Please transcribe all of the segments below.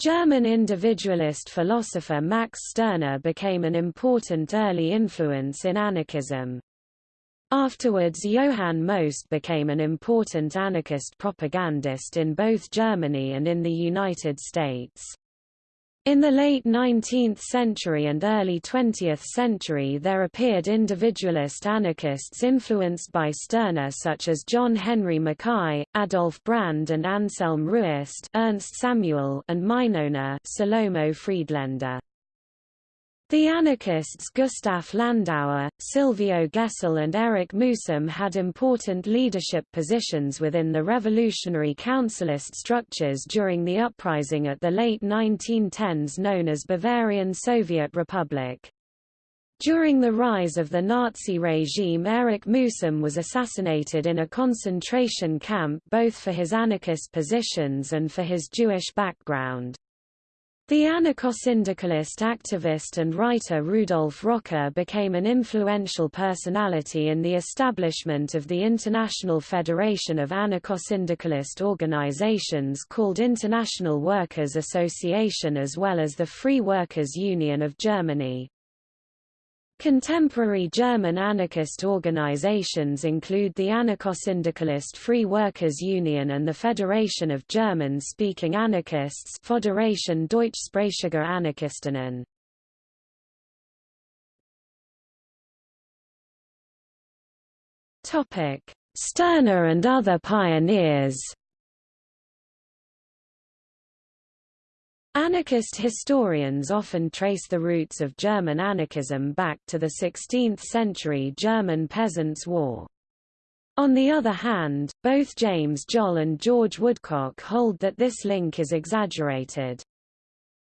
German individualist philosopher Max Stirner became an important early influence in anarchism. Afterwards Johann Most became an important anarchist propagandist in both Germany and in the United States. In the late 19th century and early 20th century there appeared individualist anarchists influenced by Stirner such as John Henry Mackay, Adolf Brand and Anselm Ruest Ernst Samuel and Mynona Salomo Friedländer. The anarchists Gustav Landauer, Silvio Gesell and Erich Mühsam had important leadership positions within the revolutionary councilist structures during the uprising at the late 1910s known as Bavarian Soviet Republic. During the rise of the Nazi regime Erich Mühsam was assassinated in a concentration camp both for his anarchist positions and for his Jewish background. The anarcho-syndicalist activist and writer Rudolf Rocker became an influential personality in the establishment of the International Federation of Anarcho-Syndicalist Organizations called International Workers' Association as well as the Free Workers' Union of Germany. Contemporary German anarchist organizations include the Anarcho-Syndicalist Free Workers Union and the Federation of German-speaking anarchists Föderation Deutschsprachige Anarchistinnen. Stirner and other pioneers Anarchist historians often trace the roots of German anarchism back to the 16th-century German Peasants' War. On the other hand, both James Joll and George Woodcock hold that this link is exaggerated.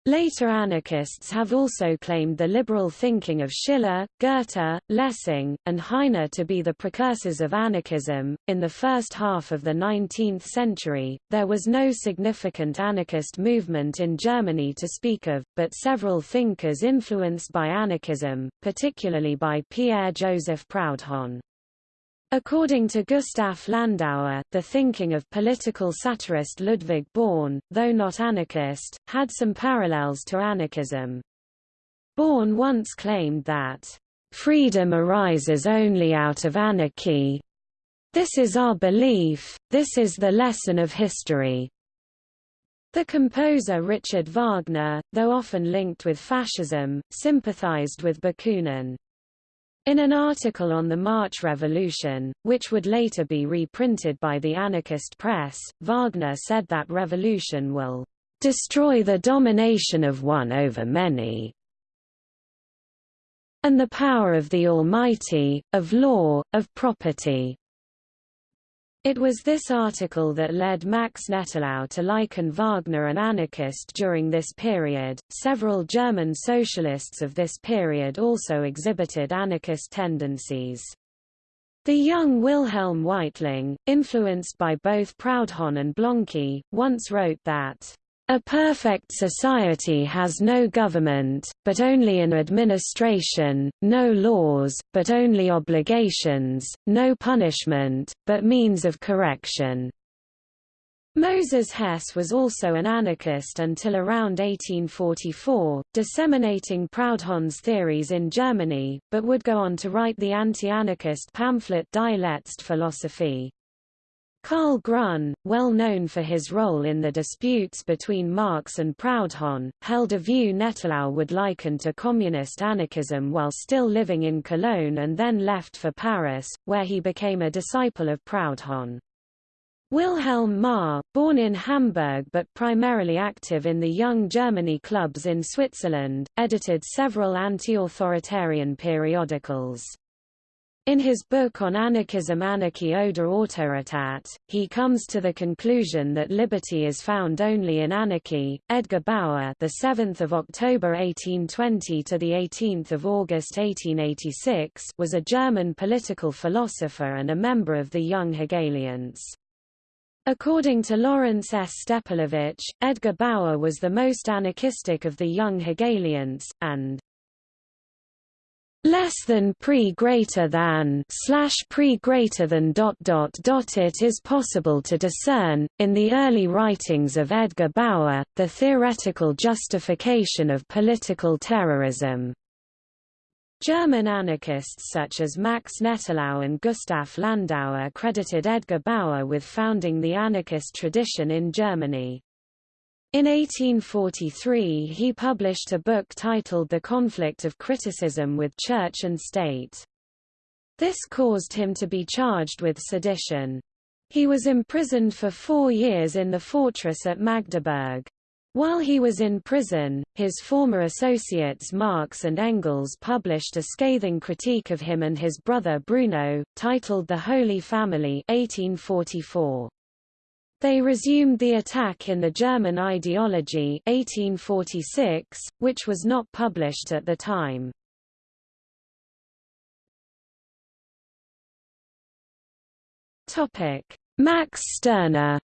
Later anarchists have also claimed the liberal thinking of Schiller, Goethe, Lessing, and Heine to be the precursors of anarchism. In the first half of the 19th century, there was no significant anarchist movement in Germany to speak of, but several thinkers influenced by anarchism, particularly by Pierre-Joseph Proudhon. According to Gustav Landauer, the thinking of political satirist Ludwig Börne, though not anarchist, had some parallels to anarchism. Börne once claimed that, "...freedom arises only out of anarchy. This is our belief, this is the lesson of history." The composer Richard Wagner, though often linked with fascism, sympathized with Bakunin. In an article on the March Revolution, which would later be reprinted by the anarchist press, Wagner said that revolution will destroy the domination of one over many and the power of the Almighty, of law, of property. It was this article that led Max Nettlau to liken Wagner an anarchist during this period. Several German socialists of this period also exhibited anarchist tendencies. The young Wilhelm Weitling, influenced by both Proudhon and Blanqui, once wrote that a perfect society has no government, but only an administration, no laws, but only obligations, no punishment, but means of correction. Moses Hess was also an anarchist until around 1844, disseminating Proudhon's theories in Germany, but would go on to write the anti-anarchist pamphlet Die letzte Philosophie. Karl Grün, well known for his role in the disputes between Marx and Proudhon, held a view Nettlau would liken to communist anarchism while still living in Cologne and then left for Paris, where he became a disciple of Proudhon. Wilhelm Marr, born in Hamburg but primarily active in the Young Germany clubs in Switzerland, edited several anti-authoritarian periodicals. In his book on anarchism Anarchie oder Autorität, he comes to the conclusion that liberty is found only in anarchy. Edgar Bauer, the 7th of October 1820 to the 18th of August 1886, was a German political philosopher and a member of the Young Hegelians. According to Lawrence S. Stepelevich, Edgar Bauer was the most anarchistic of the young Hegelians, and less than pre greater than slash pre greater than dot dot dot it is possible to discern, in the early writings of Edgar Bauer, the theoretical justification of political terrorism. German anarchists such as Max Nettlau and Gustav Landauer credited Edgar Bauer with founding the anarchist tradition in Germany. In 1843 he published a book titled The Conflict of Criticism with Church and State. This caused him to be charged with sedition. He was imprisoned for four years in the fortress at Magdeburg. While he was in prison, his former associates Marx and Engels published a scathing critique of him and his brother Bruno, titled The Holy Family 1844. They resumed the attack in the German ideology 1846, which was not published at the time. Max Stirner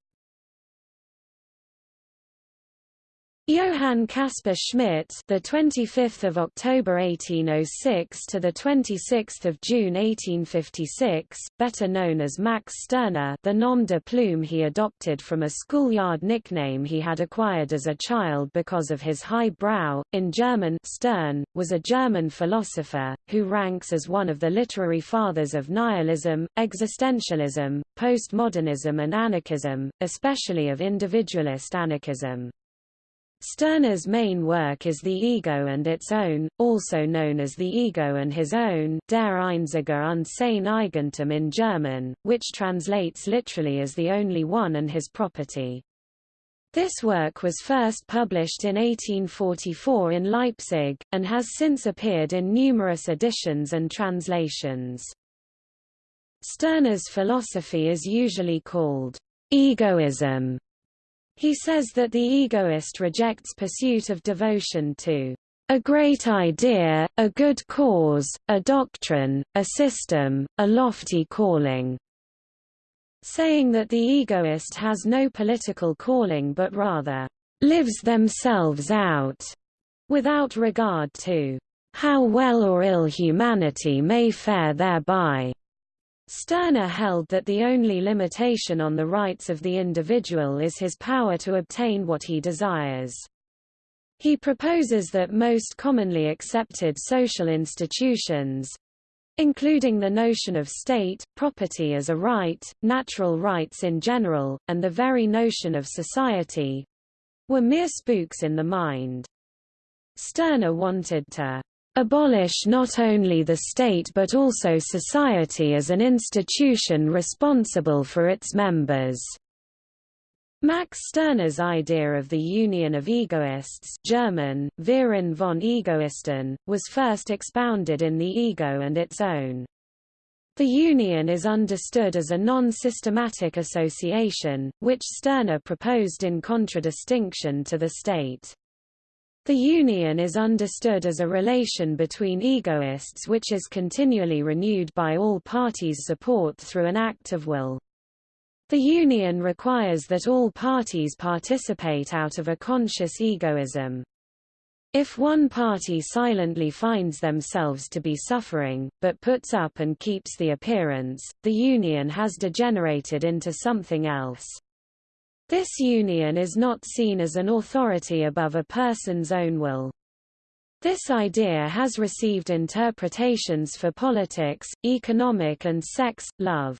Johann Caspar Schmidt, the 25th of October 1806 to the 26th of June 1856, better known as Max Stirner, the nom de plume he adopted from a schoolyard nickname he had acquired as a child because of his high brow. In German, Stirn was a German philosopher who ranks as one of the literary fathers of nihilism, existentialism, postmodernism and anarchism, especially of individualist anarchism. Stirner's main work is The Ego and Its Own, also known as The Ego and His Own Der Einzige und sein Eigentum in German, which translates literally as The Only One and His Property. This work was first published in 1844 in Leipzig, and has since appeared in numerous editions and translations. Stirner's philosophy is usually called egoism he says that the egoist rejects pursuit of devotion to a great idea, a good cause, a doctrine, a system, a lofty calling, saying that the egoist has no political calling but rather lives themselves out, without regard to how well or ill humanity may fare thereby. Stirner held that the only limitation on the rights of the individual is his power to obtain what he desires. He proposes that most commonly accepted social institutions, including the notion of state, property as a right, natural rights in general, and the very notion of society, were mere spooks in the mind. Stirner wanted to abolish not only the state but also society as an institution responsible for its members. Max Stirner's idea of the union of egoists German, Verein von Egoisten, was first expounded in The Ego and Its Own. The union is understood as a non-systematic association, which Stirner proposed in contradistinction to the state. The union is understood as a relation between egoists which is continually renewed by all parties' support through an act of will. The union requires that all parties participate out of a conscious egoism. If one party silently finds themselves to be suffering, but puts up and keeps the appearance, the union has degenerated into something else. This union is not seen as an authority above a person's own will. This idea has received interpretations for politics, economic and sex, love.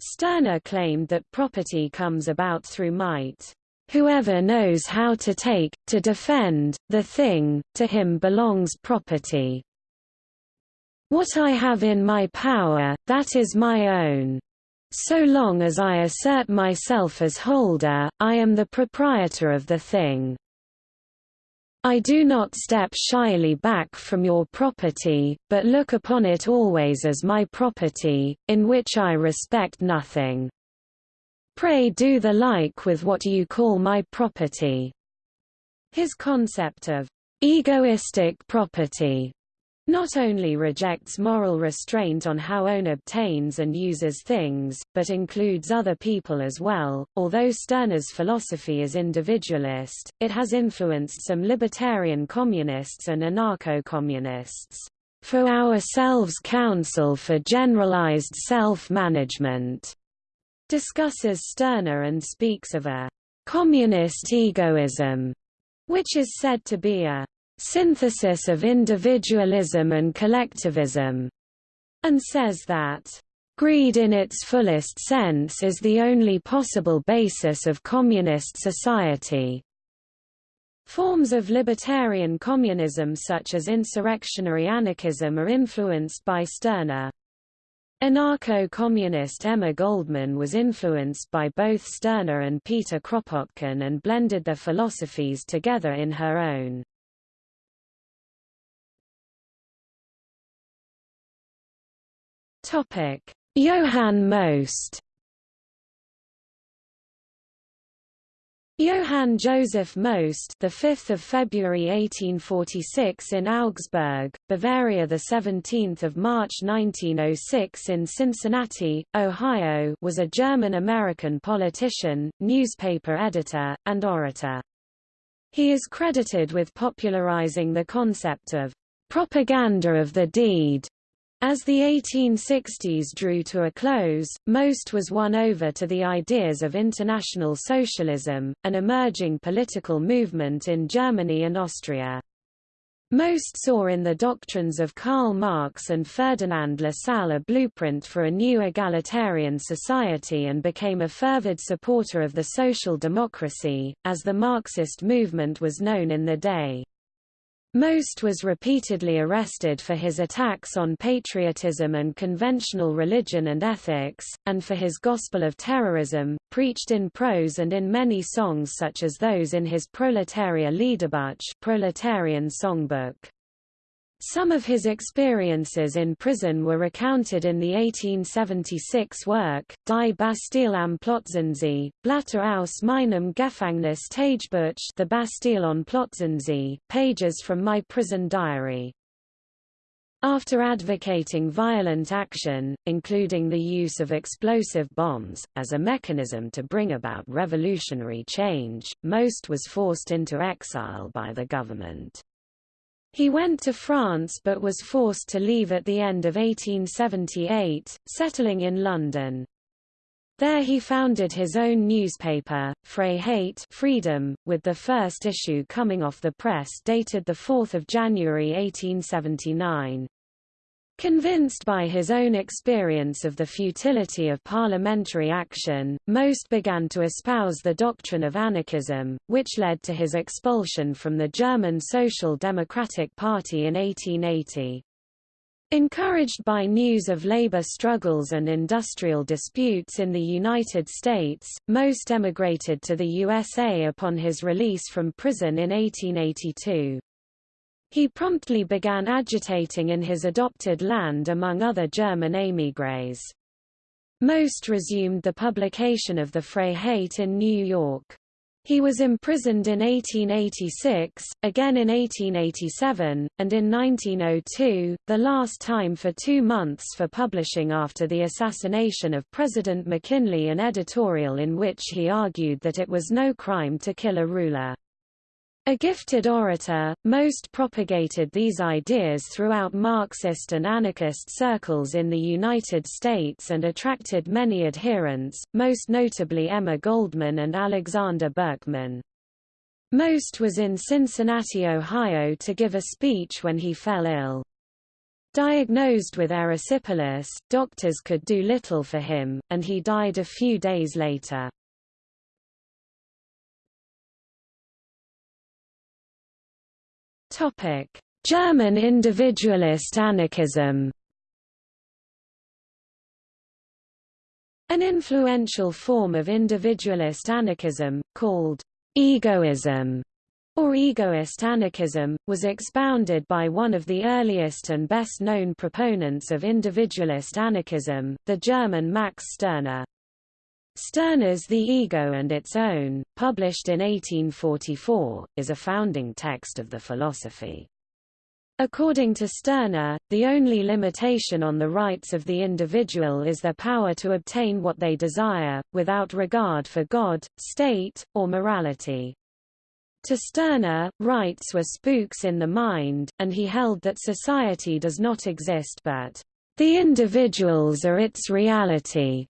Stirner claimed that property comes about through might. Whoever knows how to take, to defend, the thing, to him belongs property. What I have in my power, that is my own. So long as I assert myself as holder, I am the proprietor of the thing. I do not step shyly back from your property, but look upon it always as my property, in which I respect nothing. Pray do the like with what you call my property. His concept of egoistic property not only rejects moral restraint on how one obtains and uses things, but includes other people as well. Although Stirner's philosophy is individualist, it has influenced some libertarian communists and anarcho-communists. for ourselves Council for Generalized Self-Management, discusses Stirner and speaks of a communist egoism, which is said to be a synthesis of individualism and collectivism, and says that greed in its fullest sense is the only possible basis of communist society. Forms of libertarian communism such as insurrectionary anarchism are influenced by Stirner. Anarcho-communist Emma Goldman was influenced by both Stirner and Peter Kropotkin and blended their philosophies together in her own. Johann Most Johann Joseph Most, the 5th of February 1846 in Augsburg, Bavaria, the 17th of March 1906 in Cincinnati, Ohio, was a German-American politician, newspaper editor, and orator. He is credited with popularizing the concept of propaganda of the deed as the 1860s drew to a close, most was won over to the ideas of international socialism, an emerging political movement in Germany and Austria. Most saw in the doctrines of Karl Marx and Ferdinand Lassalle a blueprint for a new egalitarian society and became a fervid supporter of the social democracy, as the Marxist movement was known in the day. Most was repeatedly arrested for his attacks on patriotism and conventional religion and ethics, and for his gospel of terrorism, preached in prose and in many songs such as those in his Proletarier Liederbuch proletarian songbook. Some of his experiences in prison were recounted in the 1876 work, Die Bastille am Plötzensee, Blätter aus meinem Gefängnis Tagebuch The Bastille on Plötzensee, pages from my prison diary. After advocating violent action, including the use of explosive bombs, as a mechanism to bring about revolutionary change, Most was forced into exile by the government. He went to France but was forced to leave at the end of 1878, settling in London. There he founded his own newspaper, Freiheit Freedom, with the first issue coming off the press dated 4 January 1879. Convinced by his own experience of the futility of parliamentary action, Most began to espouse the doctrine of anarchism, which led to his expulsion from the German Social Democratic Party in 1880. Encouraged by news of labor struggles and industrial disputes in the United States, Most emigrated to the USA upon his release from prison in 1882. He promptly began agitating in his adopted land among other German émigrés. Most resumed the publication of the Freiheit in New York. He was imprisoned in 1886, again in 1887, and in 1902, the last time for two months for publishing after the assassination of President McKinley an editorial in which he argued that it was no crime to kill a ruler. A gifted orator, Most propagated these ideas throughout Marxist and anarchist circles in the United States and attracted many adherents, most notably Emma Goldman and Alexander Berkman. Most was in Cincinnati, Ohio to give a speech when he fell ill. Diagnosed with erysipelas, doctors could do little for him, and he died a few days later. Topic: German individualist anarchism. An influential form of individualist anarchism, called egoism, or egoist anarchism, was expounded by one of the earliest and best-known proponents of individualist anarchism, the German Max Stirner. Stirner's The Ego and Its Own, published in 1844, is a founding text of the philosophy. According to Stirner, the only limitation on the rights of the individual is their power to obtain what they desire, without regard for God, state, or morality. To Stirner, rights were spooks in the mind, and he held that society does not exist but, "...the individuals are its reality."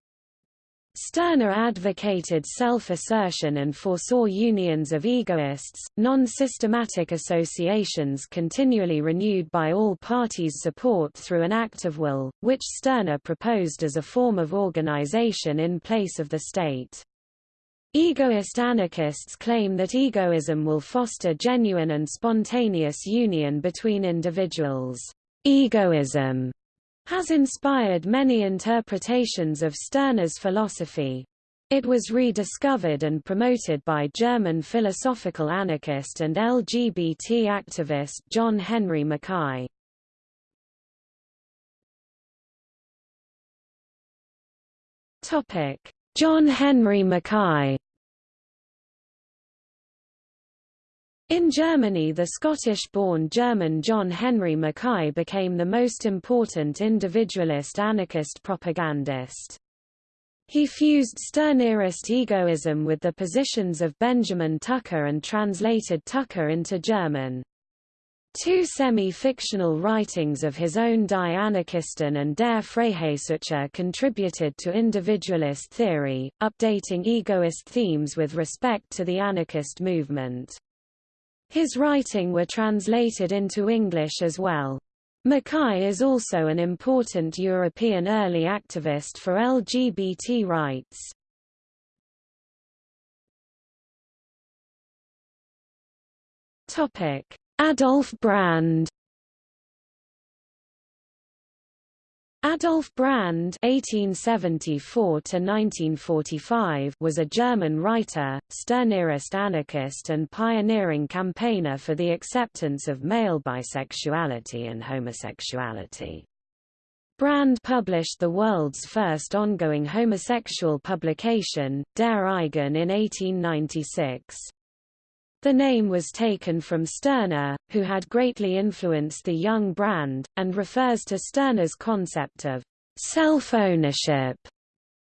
Stirner advocated self-assertion and foresaw unions of egoists, non-systematic associations continually renewed by all parties' support through an act of will, which Stirner proposed as a form of organization in place of the state. Egoist anarchists claim that egoism will foster genuine and spontaneous union between individuals. Egoism has inspired many interpretations of Stirner's philosophy. It was rediscovered and promoted by German philosophical anarchist and LGBT activist John Henry Mackay. John Henry Mackay In Germany the Scottish-born German John Henry Mackay became the most important individualist anarchist propagandist. He fused Stirnerist egoism with the positions of Benjamin Tucker and translated Tucker into German. Two semi-fictional writings of his own Die Anarchisten and Der Freiheitssucher contributed to individualist theory, updating egoist themes with respect to the anarchist movement. His writing were translated into English as well. Mackay is also an important European early activist for LGBT rights. Adolf Brand Adolf Brand (1874–1945) was a German writer, Stirnerist anarchist, and pioneering campaigner for the acceptance of male bisexuality and homosexuality. Brand published the world's first ongoing homosexual publication, Der Eigen in 1896. The name was taken from Stirner, who had greatly influenced the young Brand, and refers to Stirner's concept of self-ownership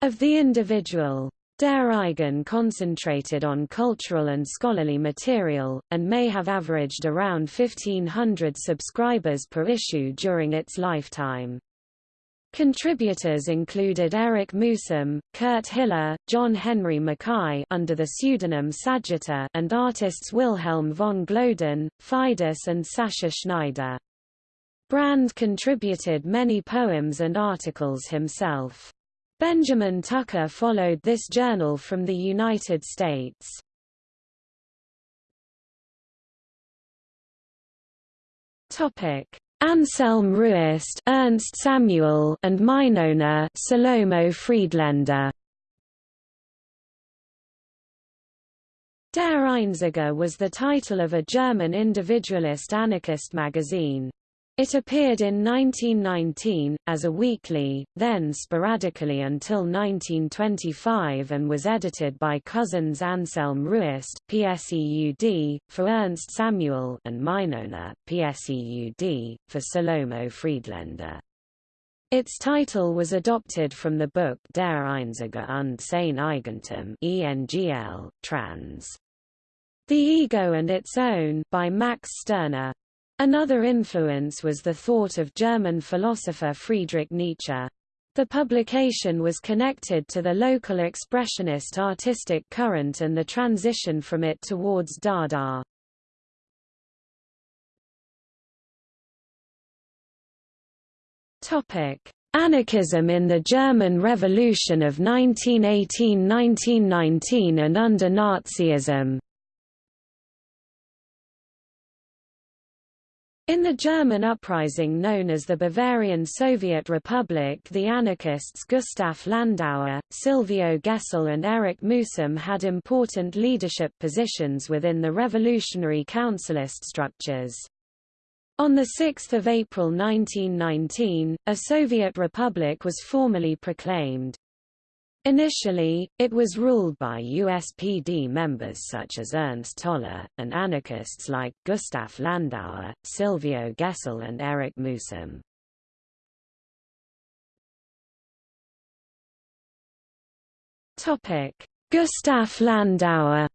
of the individual. Der Eigen concentrated on cultural and scholarly material, and may have averaged around 1,500 subscribers per issue during its lifetime. Contributors included Erich Mühsam, Kurt Hiller, John Henry Mackay under the pseudonym Sagitta and artists Wilhelm von Gloeden, Fidus and Sascha Schneider. Brand contributed many poems and articles himself. Benjamin Tucker followed this journal from the United States. Topic: Anselm Ruest, Ernst Samuel, and Mynona, Salomo Friedländer. Der Einzige was the title of a German individualist anarchist magazine. It appeared in 1919, as a weekly, then sporadically until 1925 and was edited by cousins Anselm Ruest, PSEUD, for Ernst Samuel and Mynona, PSEUD, for Salomo Friedländer. Its title was adopted from the book Der Einzige und sein Eigentum ENGL, trans. The Ego and Its Own by Max Stirner. Another influence was the thought of German philosopher Friedrich Nietzsche. The publication was connected to the local expressionist artistic current and the transition from it towards Dada. Topic: Anarchism in the German Revolution of 1918–1919 and under Nazism In the German uprising known as the Bavarian Soviet Republic the anarchists Gustav Landauer, Silvio Gesell and Erich Mühsam had important leadership positions within the revolutionary councilist structures. On 6 April 1919, a Soviet republic was formally proclaimed. Initially, it was ruled by USPD members such as Ernst Toller, and anarchists like Gustav Landauer, Silvio Gesell and Erich Mühsam. Gustav Landauer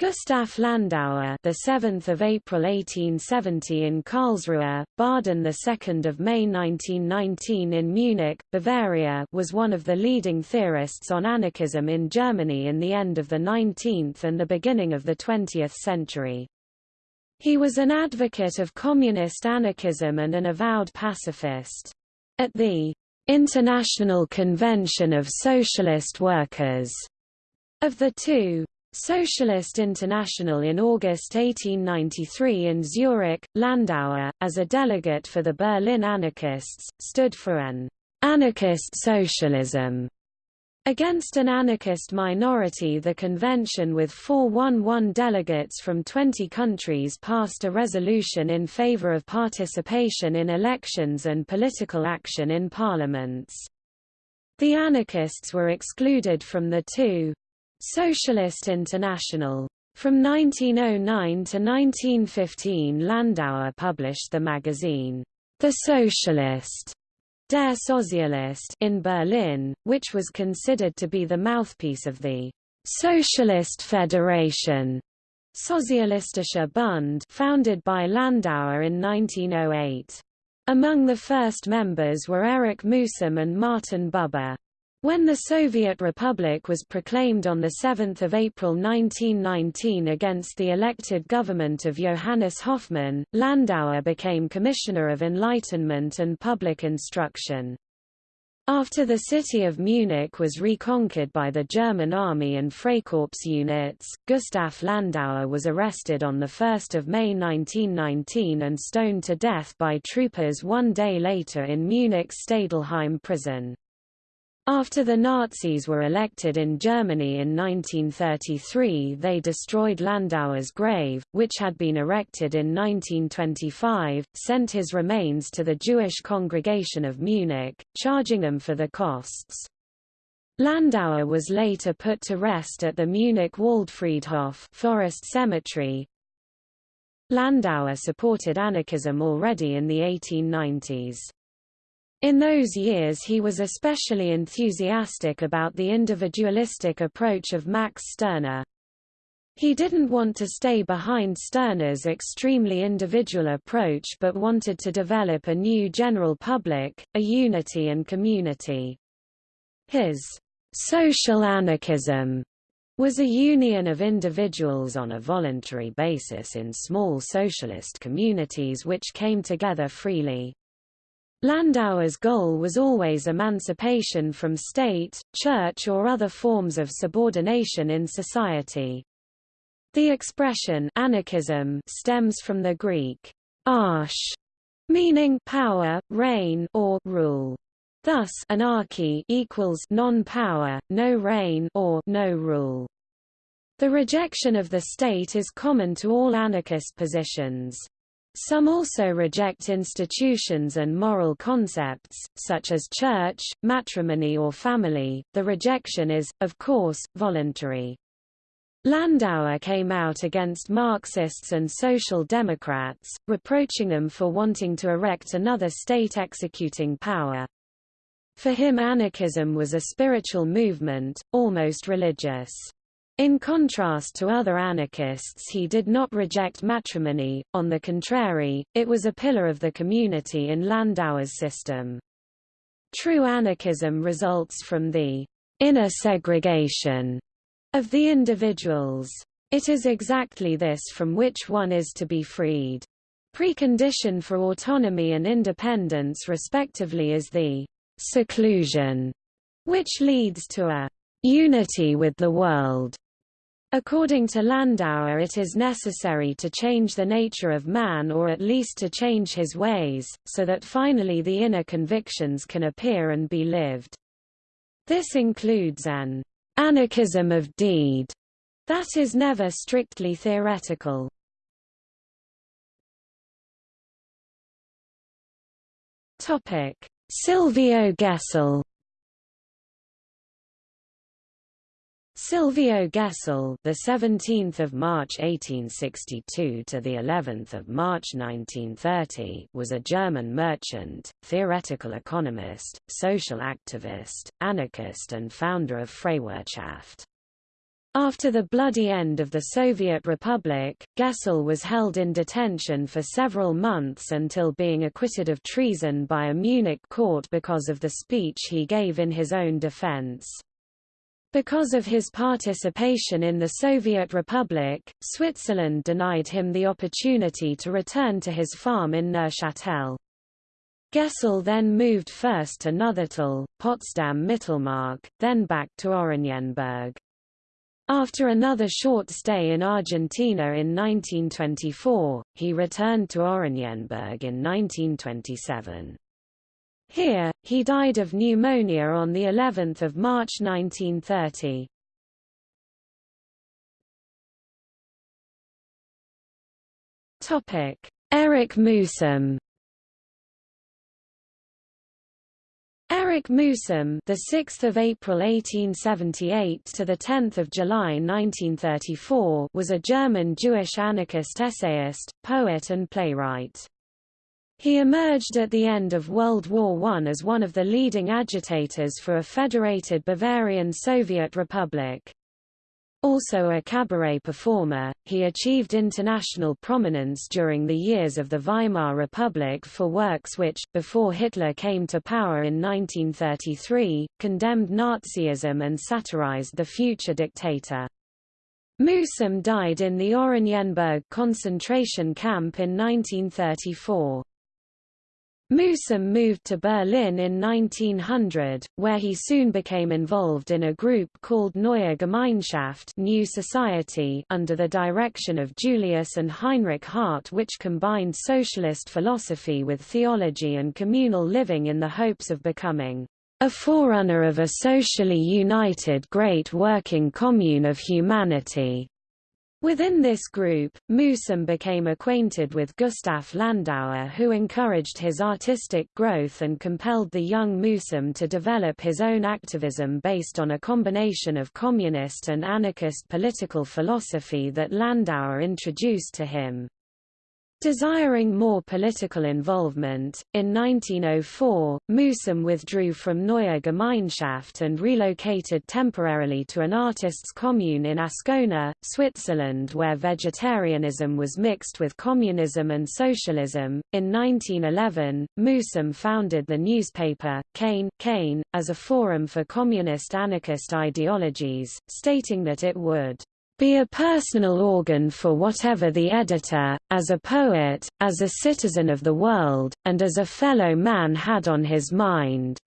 Gustav Landauer, the 7th of April 1870 in Karlsruhe, Baden the 2nd of May 1919 in Munich, Bavaria, was one of the leading theorists on anarchism in Germany in the end of the 19th and the beginning of the 20th century. He was an advocate of communist anarchism and an avowed pacifist. At the International Convention of Socialist Workers of the two Socialist International in August 1893 in Zurich, Landauer, as a delegate for the Berlin anarchists, stood for an anarchist socialism Against an anarchist minority the convention with 411 delegates from 20 countries passed a resolution in favor of participation in elections and political action in parliaments. The anarchists were excluded from the two Socialist International. From 1909 to 1915 Landauer published the magazine, The Socialist, Der Sozialist in Berlin, which was considered to be the mouthpiece of the Socialist Federation Sozialistischer Bund founded by Landauer in 1908. Among the first members were Erich Mühsam and Martin Buber. When the Soviet Republic was proclaimed on 7 April 1919 against the elected government of Johannes Hoffmann, Landauer became Commissioner of Enlightenment and Public Instruction. After the city of Munich was reconquered by the German army and Freikorps units, Gustav Landauer was arrested on 1 May 1919 and stoned to death by troopers one day later in Munich's Stadelheim prison. After the Nazis were elected in Germany in 1933 they destroyed Landauer's grave, which had been erected in 1925, sent his remains to the Jewish congregation of Munich, charging them for the costs. Landauer was later put to rest at the Munich Waldfriedhof Forest Cemetery. Landauer supported anarchism already in the 1890s. In those years he was especially enthusiastic about the individualistic approach of Max Stirner. He didn't want to stay behind Stirner's extremely individual approach but wanted to develop a new general public, a unity and community. His social anarchism was a union of individuals on a voluntary basis in small socialist communities which came together freely. Landauer's goal was always emancipation from state, church or other forms of subordination in society. The expression anarchism stems from the Greek arche, meaning power, reign or rule. Thus anarchy equals non-power, no reign or no rule. The rejection of the state is common to all anarchist positions. Some also reject institutions and moral concepts, such as church, matrimony or family. The rejection is, of course, voluntary. Landauer came out against Marxists and Social Democrats, reproaching them for wanting to erect another state executing power. For him anarchism was a spiritual movement, almost religious. In contrast to other anarchists he did not reject matrimony, on the contrary, it was a pillar of the community in Landauer's system. True anarchism results from the inner segregation of the individuals. It is exactly this from which one is to be freed. Precondition for autonomy and independence respectively is the seclusion, which leads to a unity with the world. According to Landauer it is necessary to change the nature of man or at least to change his ways, so that finally the inner convictions can appear and be lived. This includes an anarchism of deed that is never strictly theoretical. Silvio Gesell Silvio Gesell, the 17th of March 1862 to the 11th of March 1930, was a German merchant, theoretical economist, social activist, anarchist and founder of Freiwirtschaft. After the bloody end of the Soviet Republic, Gesell was held in detention for several months until being acquitted of treason by a Munich court because of the speech he gave in his own defense. Because of his participation in the Soviet Republic, Switzerland denied him the opportunity to return to his farm in Neuchâtel. Gesell then moved first to Nuthetal, Potsdam-Mittelmark, then back to Oranienburg. After another short stay in Argentina in 1924, he returned to Oranienburg in 1927. Here, he died of pneumonia on the 11th of March 1930. Topic: Erich Mühsam Erich Mühsam, the 6th of April 1878 to the 10th of July 1934, was a German Jewish anarchist essayist, poet and playwright. He emerged at the end of World War I as one of the leading agitators for a federated Bavarian Soviet Republic. Also a cabaret performer, he achieved international prominence during the years of the Weimar Republic for works which, before Hitler came to power in 1933, condemned Nazism and satirized the future dictator. Mühsam died in the Oranienburg concentration camp in 1934. Mühsam moved to Berlin in 1900, where he soon became involved in a group called Neue Gemeinschaft New Society under the direction of Julius and Heinrich Hart which combined socialist philosophy with theology and communal living in the hopes of becoming a forerunner of a socially united great working commune of humanity. Within this group, Mühsam became acquainted with Gustav Landauer who encouraged his artistic growth and compelled the young Mühsam to develop his own activism based on a combination of communist and anarchist political philosophy that Landauer introduced to him. Desiring more political involvement, in 1904, Mühsam withdrew from Neue Gemeinschaft and relocated temporarily to an artists' commune in Ascona, Switzerland where vegetarianism was mixed with communism and socialism. In 1911, Mühsam founded the newspaper, Kain, Kain, as a forum for communist anarchist ideologies, stating that it would be a personal organ for whatever the editor, as a poet, as a citizen of the world, and as a fellow man had on his mind.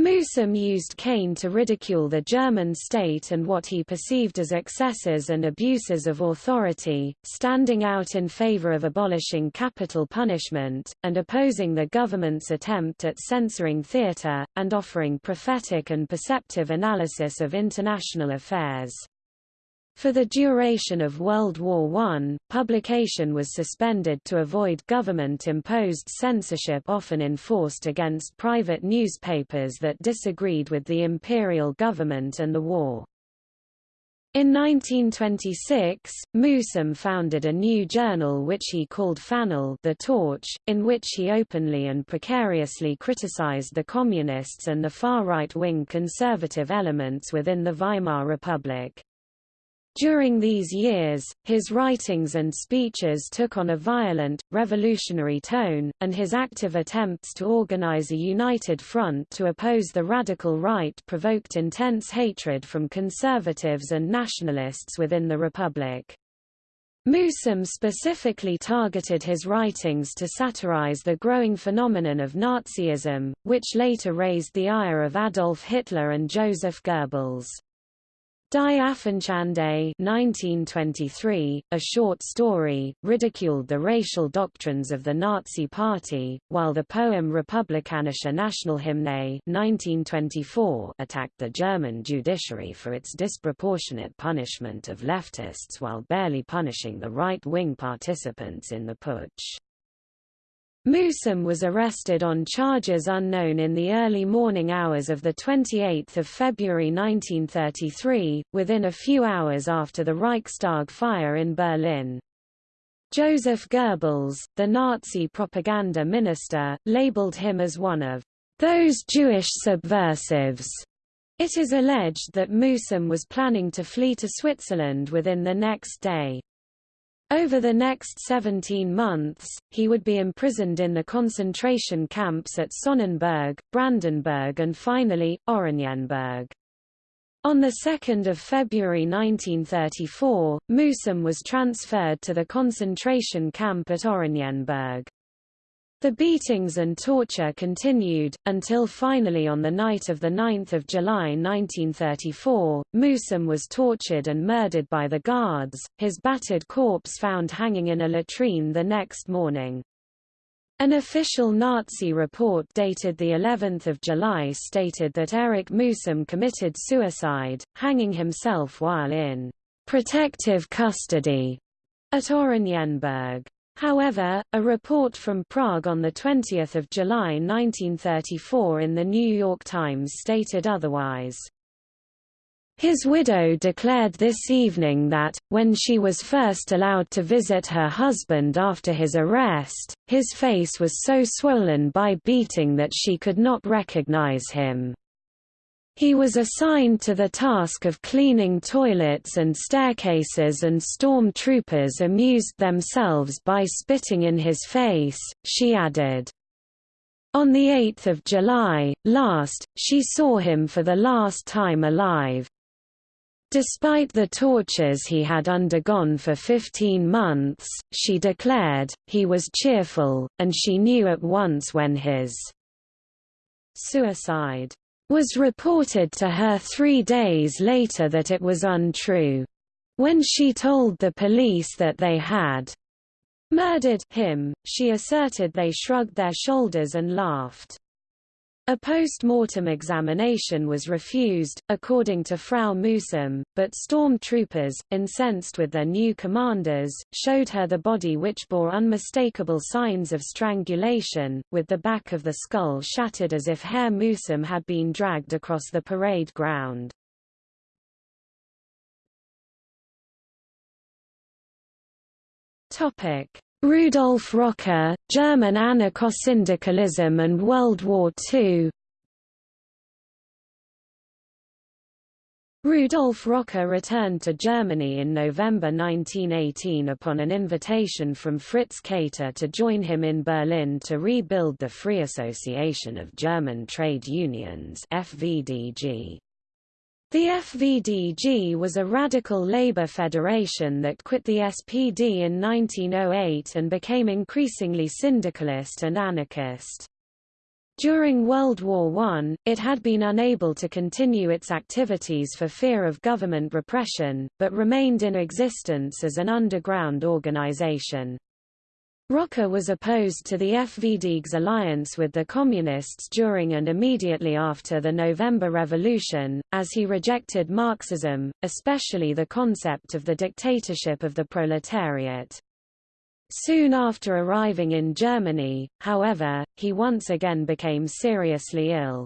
Mühsam used Kain to ridicule the German state and what he perceived as excesses and abuses of authority, standing out in favor of abolishing capital punishment, and opposing the government's attempt at censoring theatre, and offering prophetic and perceptive analysis of international affairs. For the duration of World War I, publication was suspended to avoid government-imposed censorship often enforced against private newspapers that disagreed with the imperial government and the war. In 1926, Mühsam founded a new journal which he called Fanal the Torch, in which he openly and precariously criticized the communists and the far right-wing conservative elements within the Weimar Republic. During these years, his writings and speeches took on a violent, revolutionary tone, and his active attempts to organize a united front to oppose the radical right provoked intense hatred from conservatives and nationalists within the Republic. Mühsam specifically targeted his writings to satirize the growing phenomenon of Nazism, which later raised the ire of Adolf Hitler and Joseph Goebbels. Die Affenschande 1923, a short story, ridiculed the racial doctrines of the Nazi Party, while the poem Republikanische Nationalhymne 1924 attacked the German judiciary for its disproportionate punishment of leftists while barely punishing the right-wing participants in the putsch. Mühsam was arrested on charges unknown in the early morning hours of 28 February 1933, within a few hours after the Reichstag fire in Berlin. Joseph Goebbels, the Nazi propaganda minister, labeled him as one of those Jewish subversives It is alleged that Mühsam was planning to flee to Switzerland within the next day. Over the next 17 months, he would be imprisoned in the concentration camps at Sonnenburg, Brandenburg and finally, Oranienburg. On 2 February 1934, Mühsam was transferred to the concentration camp at Oranienburg. The beatings and torture continued, until finally on the night of 9 July 1934, Mühsam was tortured and murdered by the guards, his battered corpse found hanging in a latrine the next morning. An official Nazi report dated the 11th of July stated that Erich Mühsam committed suicide, hanging himself while in protective custody at Oranienburg. However, a report from Prague on 20 July 1934 in the New York Times stated otherwise. His widow declared this evening that, when she was first allowed to visit her husband after his arrest, his face was so swollen by beating that she could not recognize him. He was assigned to the task of cleaning toilets and staircases and storm troopers amused themselves by spitting in his face, she added. On 8 July, last, she saw him for the last time alive. Despite the tortures he had undergone for 15 months, she declared, he was cheerful, and she knew at once when his suicide was reported to her three days later that it was untrue. When she told the police that they had murdered him, she asserted they shrugged their shoulders and laughed. A post-mortem examination was refused, according to Frau Mühsam, but storm troopers, incensed with their new commanders, showed her the body which bore unmistakable signs of strangulation, with the back of the skull shattered as if Herr Mühsam had been dragged across the parade ground. Rudolf Rocker, German anarcho-syndicalism and World War II Rudolf Rocker returned to Germany in November 1918 upon an invitation from Fritz Kater to join him in Berlin to rebuild the Free Association of German Trade Unions FVDG. The FVDG was a radical labor federation that quit the SPD in 1908 and became increasingly syndicalist and anarchist. During World War I, it had been unable to continue its activities for fear of government repression, but remained in existence as an underground organization. Rocker was opposed to the FVDG's alliance with the Communists during and immediately after the November Revolution, as he rejected Marxism, especially the concept of the dictatorship of the proletariat. Soon after arriving in Germany, however, he once again became seriously ill.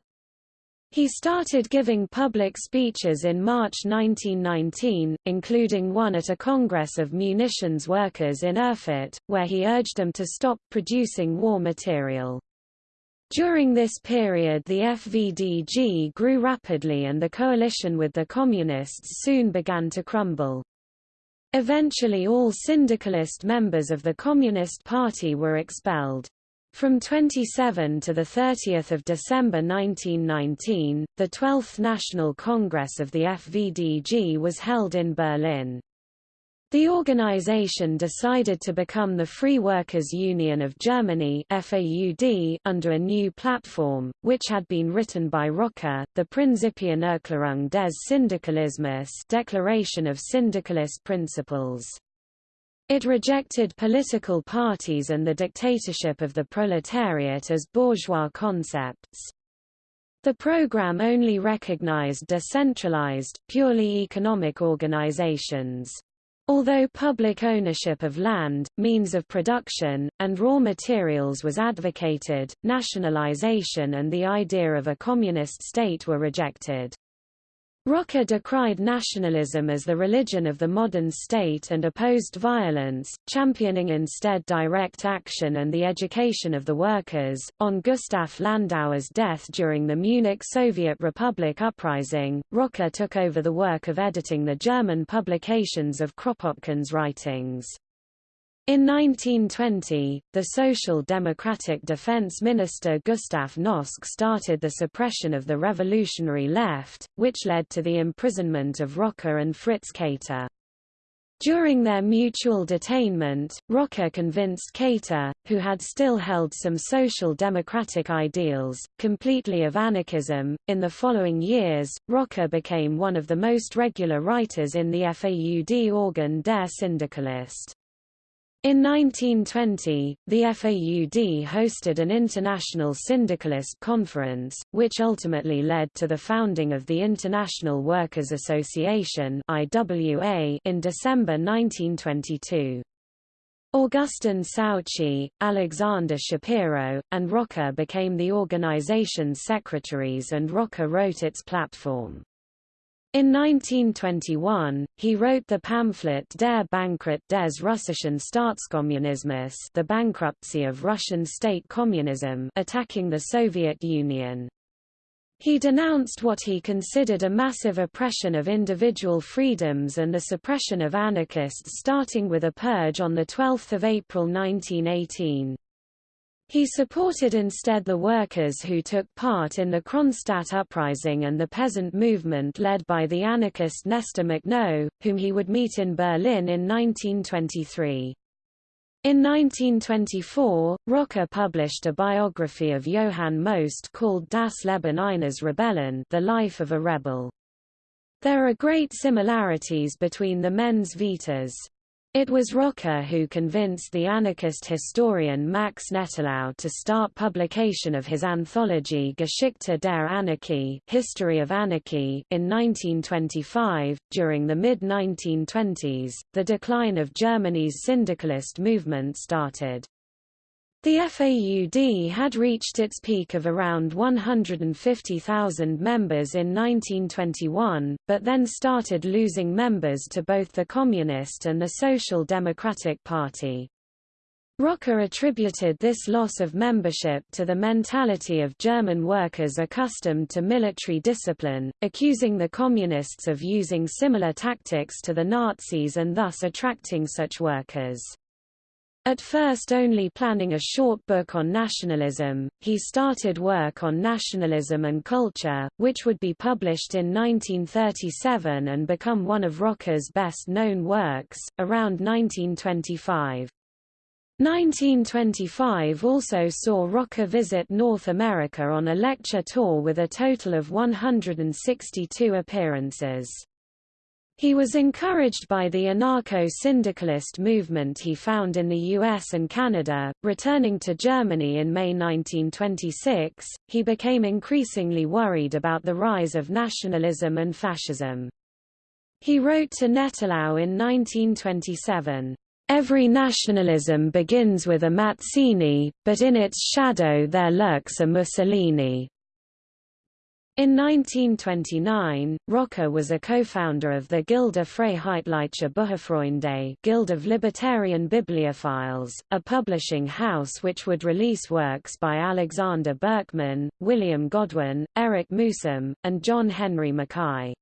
He started giving public speeches in March 1919, including one at a Congress of munitions workers in Erfurt, where he urged them to stop producing war material. During this period the FVDG grew rapidly and the coalition with the Communists soon began to crumble. Eventually all syndicalist members of the Communist Party were expelled. From 27 to 30 December 1919, the 12th National Congress of the FVDG was held in Berlin. The organization decided to become the Free Workers' Union of Germany FAUD under a new platform, which had been written by Rocker, the Prinzipienerklärung des Syndikalismus Declaration of Syndicalist Principles. It rejected political parties and the dictatorship of the proletariat as bourgeois concepts. The program only recognized decentralized, purely economic organizations. Although public ownership of land, means of production, and raw materials was advocated, nationalization and the idea of a communist state were rejected. Rocker decried nationalism as the religion of the modern state and opposed violence, championing instead direct action and the education of the workers. On Gustav Landauer's death during the Munich Soviet Republic uprising, Rocker took over the work of editing the German publications of Kropotkin's writings. In 1920, the Social Democratic Defense Minister Gustav Noske started the suppression of the revolutionary left, which led to the imprisonment of Rocker and Fritz Kater. During their mutual detainment, Rocker convinced Kater, who had still held some social democratic ideals, completely of anarchism. In the following years, Rocker became one of the most regular writers in the FAUD organ Der Syndikalist. In 1920, the FAUD hosted an international syndicalist conference, which ultimately led to the founding of the International Workers' Association (IWA) in December 1922. Augustin Souchy, Alexander Shapiro, and Rocker became the organization's secretaries and Rocker wrote its platform. In 1921, he wrote the pamphlet Der Bankrott des Russischen Staatskommunismus the bankruptcy of Russian state communism attacking the Soviet Union. He denounced what he considered a massive oppression of individual freedoms and the suppression of anarchists starting with a purge on 12 April 1918. He supported instead the workers who took part in the Kronstadt uprising and the peasant movement led by the anarchist Nestor Makhno, whom he would meet in Berlin in 1923. In 1924, Rocker published a biography of Johann Most called Das Leben eines Rebellen The Life of a Rebel. There are great similarities between the Mens Vitas. It was Rocker who convinced the anarchist historian Max Nettlau to start publication of his anthology Geschichte der Anarchie History of Anarchy in 1925. During the mid-1920s, the decline of Germany's syndicalist movement started. The FAUD had reached its peak of around 150,000 members in 1921, but then started losing members to both the Communist and the Social Democratic Party. Rocker attributed this loss of membership to the mentality of German workers accustomed to military discipline, accusing the Communists of using similar tactics to the Nazis and thus attracting such workers. At first only planning a short book on nationalism, he started work on nationalism and culture, which would be published in 1937 and become one of Rocker's best-known works, around 1925. 1925 also saw Rocker visit North America on a lecture tour with a total of 162 appearances. He was encouraged by the anarcho-syndicalist movement he found in the US and Canada. Returning to Germany in May 1926, he became increasingly worried about the rise of nationalism and fascism. He wrote to Nettlau in 1927, Every nationalism begins with a Mazzini, but in its shadow there lurks a Mussolini. In 1929, Rocker was a co-founder of the Gilde Freiheitlicher Bücherfreunde Guild of Libertarian Bibliophiles, a publishing house which would release works by Alexander Berkman, William Godwin, Erich Mühsam, and John Henry Mackay.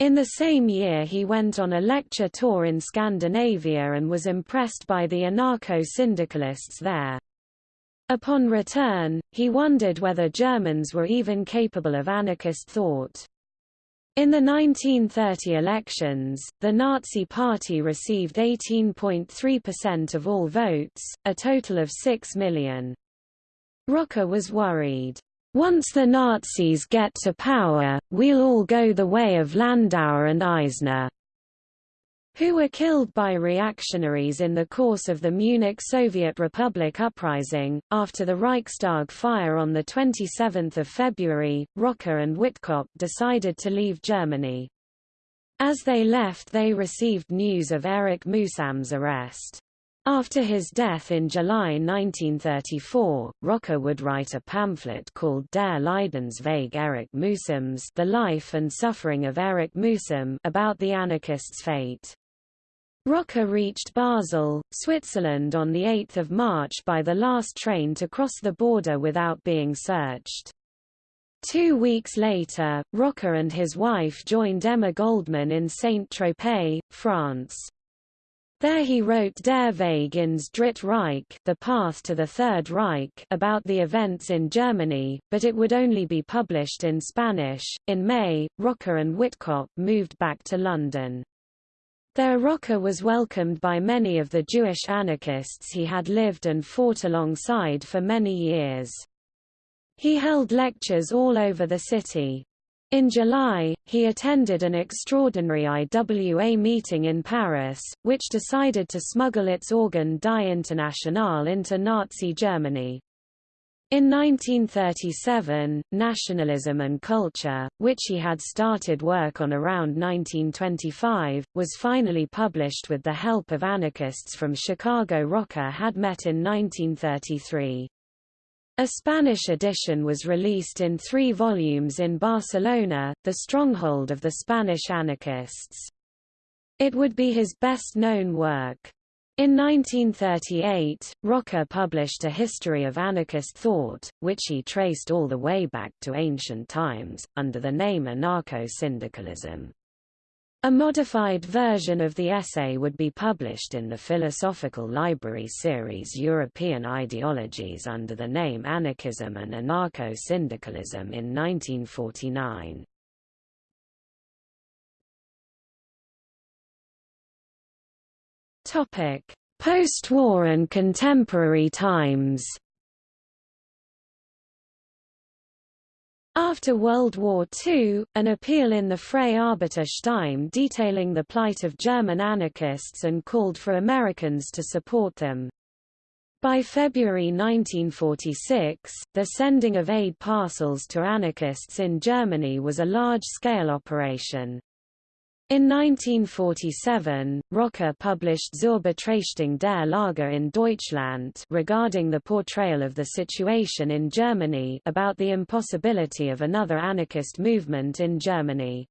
In the same year he went on a lecture tour in Scandinavia and was impressed by the anarcho-syndicalists there. Upon return, he wondered whether Germans were even capable of anarchist thought. In the 1930 elections, the Nazi Party received 18.3% of all votes, a total of 6 million. Rocker was worried. Once the Nazis get to power, we'll all go the way of Landauer and Eisner who were killed by reactionaries in the course of the Munich Soviet Republic uprising. After the Reichstag fire on 27 February, Rocker and Witkop decided to leave Germany. As they left they received news of Erich Mühsam's arrest. After his death in July 1934, Rocker would write a pamphlet called Der Leidensweg Erich Mühsams The Life and Suffering of Erich Mühsam about the anarchist's fate. Rocker reached Basel, Switzerland on 8 March by the last train to cross the border without being searched. Two weeks later, Rocker and his wife joined Emma Goldman in Saint-Tropez, France. There he wrote Der Weg ins Dritte Reich the Path to the Third Reich about the events in Germany, but it would only be published in Spanish. In May, Rocker and Witkop moved back to London. There Rocker was welcomed by many of the Jewish anarchists he had lived and fought alongside for many years. He held lectures all over the city. In July, he attended an extraordinary IWA meeting in Paris, which decided to smuggle its organ Die Internationale into Nazi Germany. In 1937, Nationalism and Culture, which he had started work on around 1925, was finally published with the help of anarchists from Chicago Rocker had met in 1933. A Spanish edition was released in three volumes in Barcelona, the stronghold of the Spanish anarchists. It would be his best-known work. In 1938, Rocker published a history of anarchist thought, which he traced all the way back to ancient times, under the name anarcho-syndicalism. A modified version of the essay would be published in the Philosophical Library series European Ideologies under the name Anarchism and Anarcho-Syndicalism in 1949. Post-war and contemporary times After World War II, an appeal in the Freie Arbeiter-Stimme detailing the plight of German anarchists and called for Americans to support them. By February 1946, the sending of aid parcels to anarchists in Germany was a large-scale operation. In 1947, Rocker published Zur Betrachtung der Lage in Deutschland regarding the portrayal of the situation in Germany about the impossibility of another anarchist movement in Germany.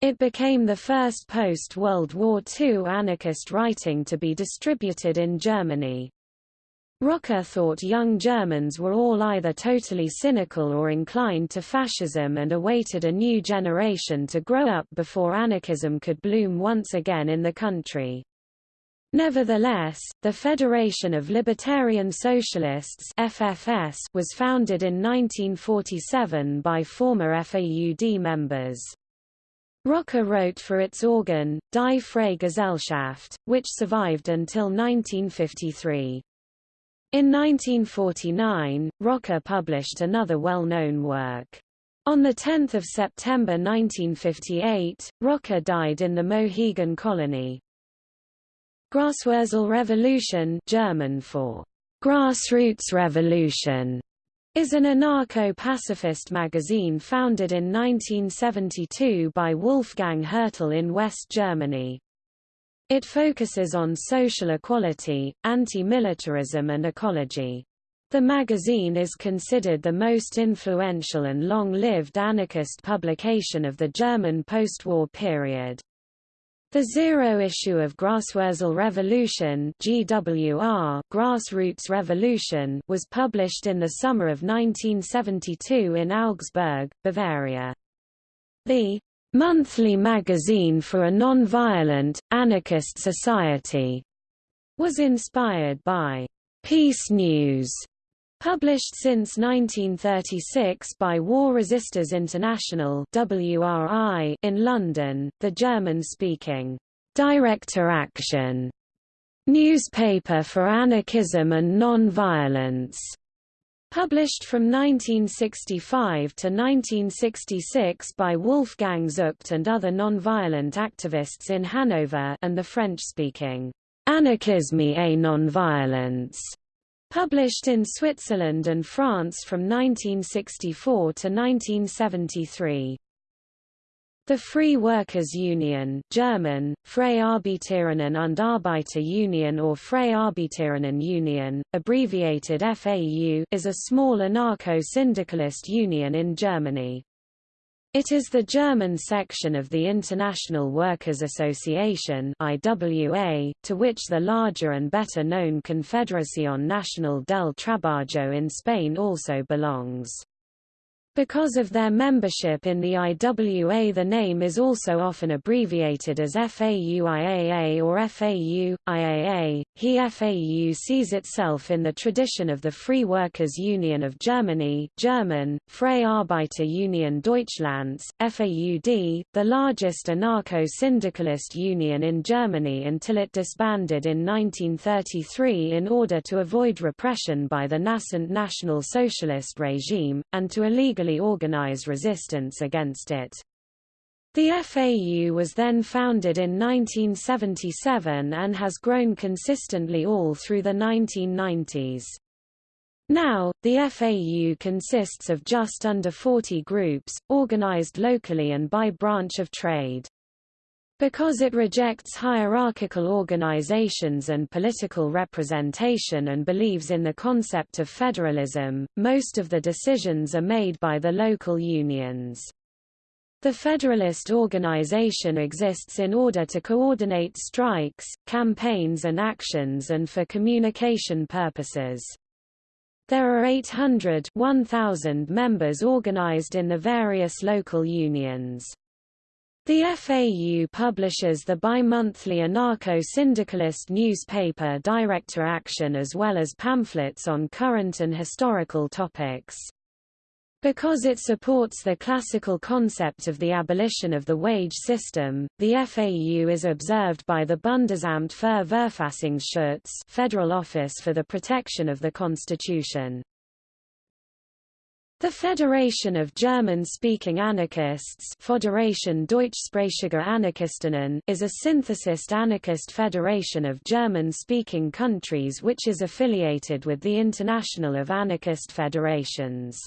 It became the first post-World War II anarchist writing to be distributed in Germany. Rocker thought young Germans were all either totally cynical or inclined to fascism and awaited a new generation to grow up before anarchism could bloom once again in the country. Nevertheless, the Federation of Libertarian Socialists FFS was founded in 1947 by former FAUD members. Rocker wrote for its organ, Die Freie Gesellschaft, which survived until 1953. In 1949, Rocker published another well-known work. On 10 September 1958, Rocker died in the Mohegan colony. Graswurzel Revolution German for Grassroots Revolution is an anarcho-pacifist magazine founded in 1972 by Wolfgang Hertle in West Germany. It focuses on social equality, anti-militarism and ecology. The magazine is considered the most influential and long-lived anarchist publication of the German post-war period. The zero issue of Graswurzel Revolution GWR Grassroots Revolution was published in the summer of 1972 in Augsburg, Bavaria. The monthly magazine for a non-violent, anarchist society, was inspired by Peace News, published since 1936 by War Resisters International WRI in London, the German-speaking Direkte Aktion newspaper for anarchism and non-violence. Published from 1965 to 1966 by Wolfgang Zucht and other nonviolent activists in Hanover and the French-speaking Anarchisme et Nonviolence, published in Switzerland and France from 1964 to 1973. The Free Workers Union German, Freie Arbeiterinnen und Arbeiter Union or Freie Arbeiterinnen Union, abbreviated FAU is a small anarcho-syndicalist union in Germany. It is the German section of the International Workers' Association IWA, to which the larger and better known Confederación Nacional del Trabajo in Spain also belongs. Because of their membership in the IWA the name is also often abbreviated as FAU-IAA or FAU-IAA. He FAU sees itself in the tradition of the Free Workers' Union of Germany German, Freie Arbeiter Union Deutschlands, FAUD, the largest anarcho-syndicalist union in Germany until it disbanded in 1933 in order to avoid repression by the nascent National Socialist regime, and to illegally organize resistance against it. The FAU was then founded in 1977 and has grown consistently all through the 1990s. Now, the FAU consists of just under 40 groups, organized locally and by branch of trade. Because it rejects hierarchical organizations and political representation and believes in the concept of federalism, most of the decisions are made by the local unions. The Federalist organization exists in order to coordinate strikes, campaigns and actions and for communication purposes. There are 800 1,000 members organized in the various local unions. The FAU publishes the bi-monthly anarcho-syndicalist newspaper Direkte Aktion as well as pamphlets on current and historical topics. Because it supports the classical concept of the abolition of the wage system, the FAU is observed by the Bundesamt für Verfassungsschutz Federal Office for the Protection of the Constitution. The Federation of German-speaking anarchists Föderation Deutschsprachiger Anarchistinnen is a synthesist anarchist federation of German-speaking countries which is affiliated with the International of Anarchist Federations.